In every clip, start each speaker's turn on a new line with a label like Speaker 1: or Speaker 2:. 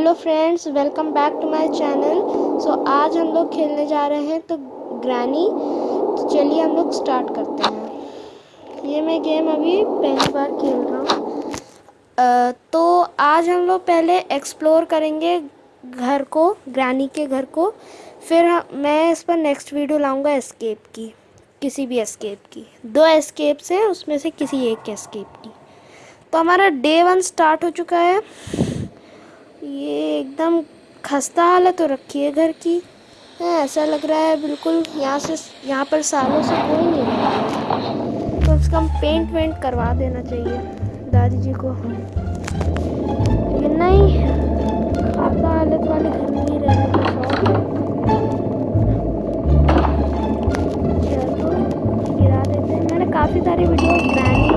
Speaker 1: Hello friends, welcome back to my channel. So आज हम लोग खेलने जा रहे हैं तो ग्रैनी तो चलिए हम लोग स्टार्ट करते हैं। ये मैं गेम अभी पहली बार खेल रहा हूँ। तो आज हम लोग पहले एक्सप्लोर करेंगे घर को, ग्रैनी के घर को। फिर मैं इस पर नेक्स्ट वीडियो लाऊँगा एस्केप की, किसी भी एस्केप की। दो एस्केप्स हैं, उसमें से किसी एक एस्केप की। तो हमारा डे वन स्टार्ट हो चुका है। ये एकदम खस्ता हालत हो रखी है घर की। है, ऐसा लग रहा है बिल्कुल यहाँ से, यहाँ पर सालों से कोई नहीं रहा कम उसका हम पेंट वेंट करवा देना चाहिए दादी जी को। नहीं खस्ता हालत वाले घर में ही रहने का शौक है। गिरा देते हैं। मैंने काफ़ी सारी वीडियो ग्रैनी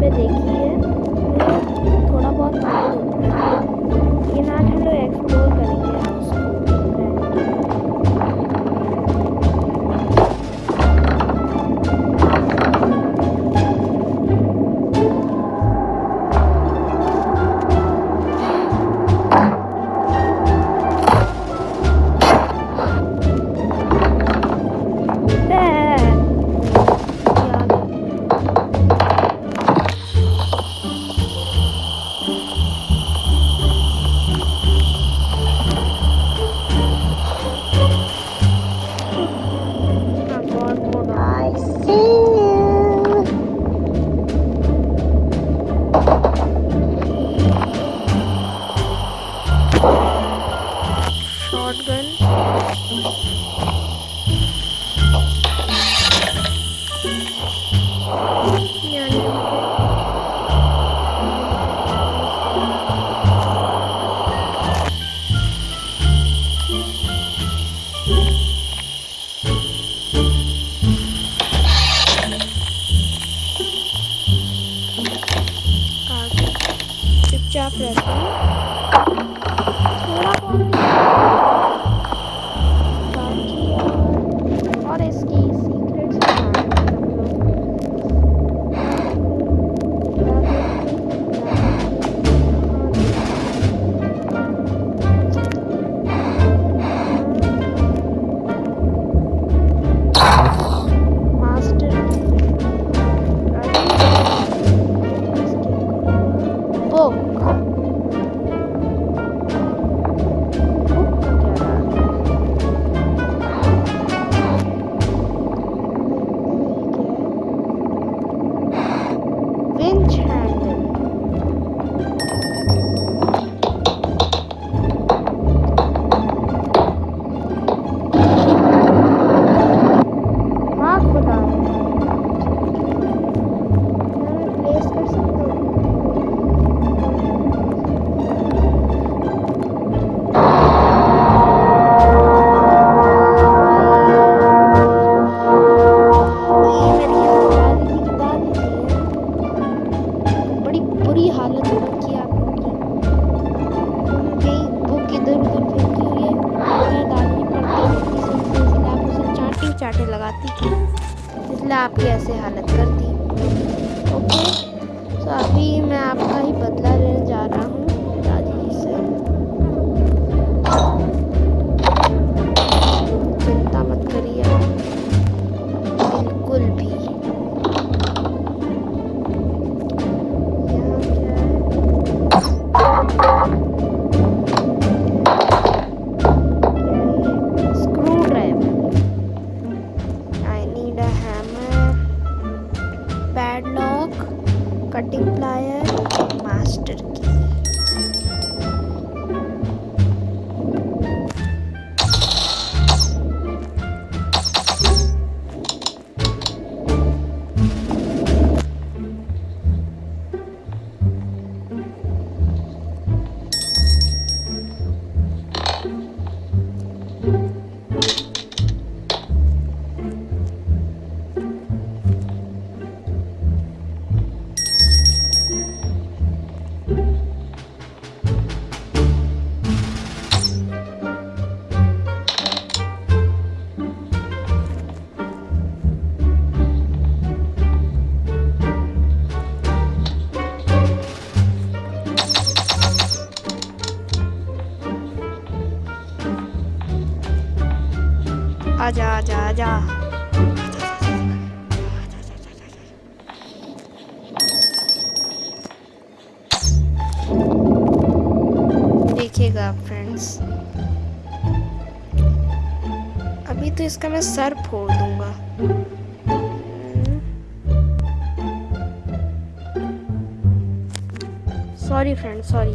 Speaker 1: पे देखी है। थोड़ा बहुत चुपचाप रहता हूँ। देखिएगा फ्रेंड्स अभी तो इसका मैं सर फोड़ दूँगा। सॉरी फ्रेंड सॉरी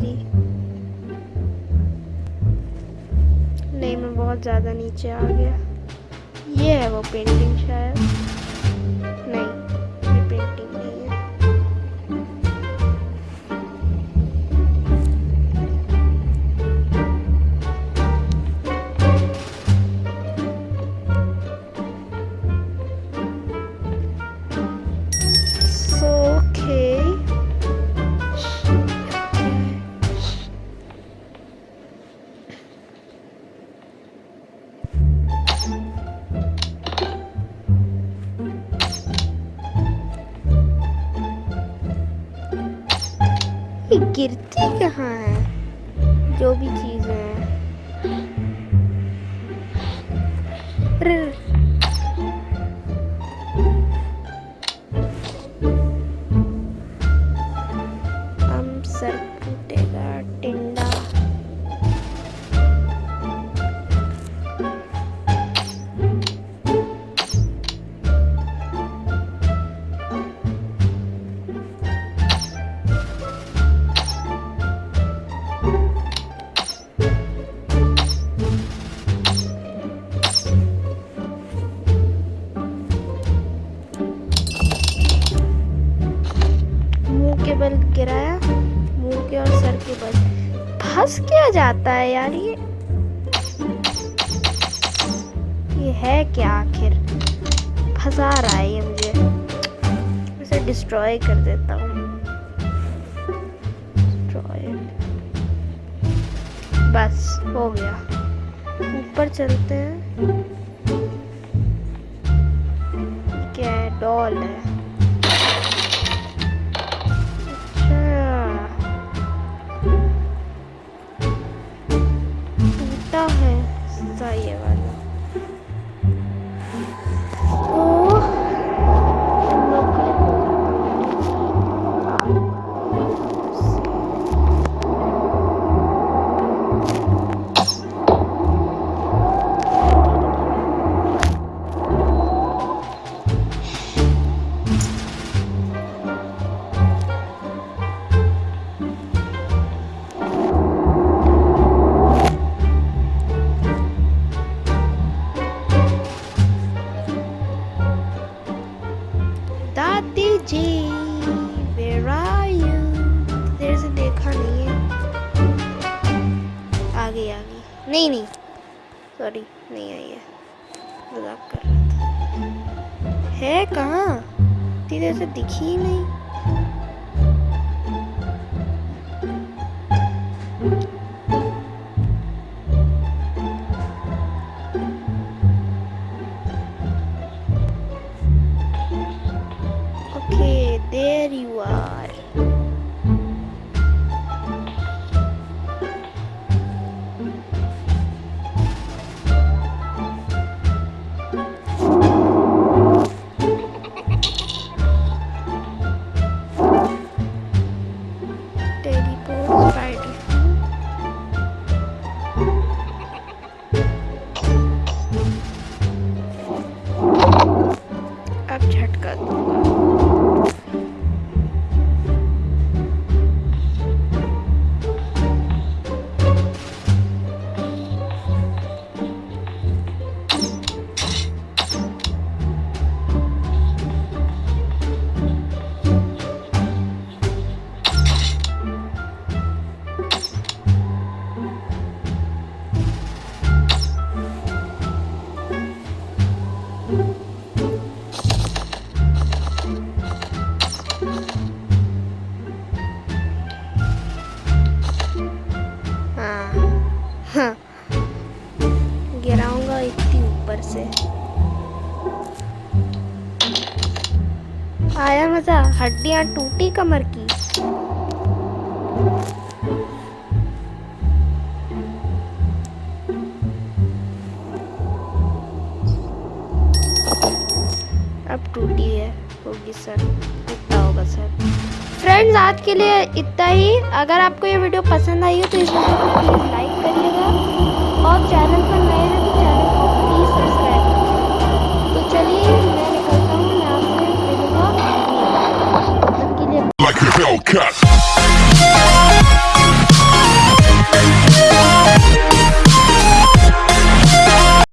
Speaker 1: गिरी नहीं मैं बहुत ज़्यादा नीचे आ गया। ये है वो पेंटिंग शायद। गिरती कहाँ है? जो भी चीज़ क्या जाता है यार ये? ये है क्या आखिर? फंसा रहा है ये मुझे। इसे डिस्ट्रॉय कर देता हूँ। बस, हो गया। ऊपर चलते हैं। क्या है? डॉल है। नहीं सॉरी नहीं आई है। मज़ाक कर रहा था। है कहाँ? इतनी से दिखी ही नहीं। ऊपर से। आया मज़ा, हड्डियाँ टूटी कमर की। अब टूटी है, होगी सर इतना होगा सर। फ्रेंड्स आज के लिए इतना ही। अगर आपको ये वीडियो पसंद आई हो तो इस वीडियो को प्लीज़ लाइक करिएगा और चैनल पर नए
Speaker 2: like a Hellcat.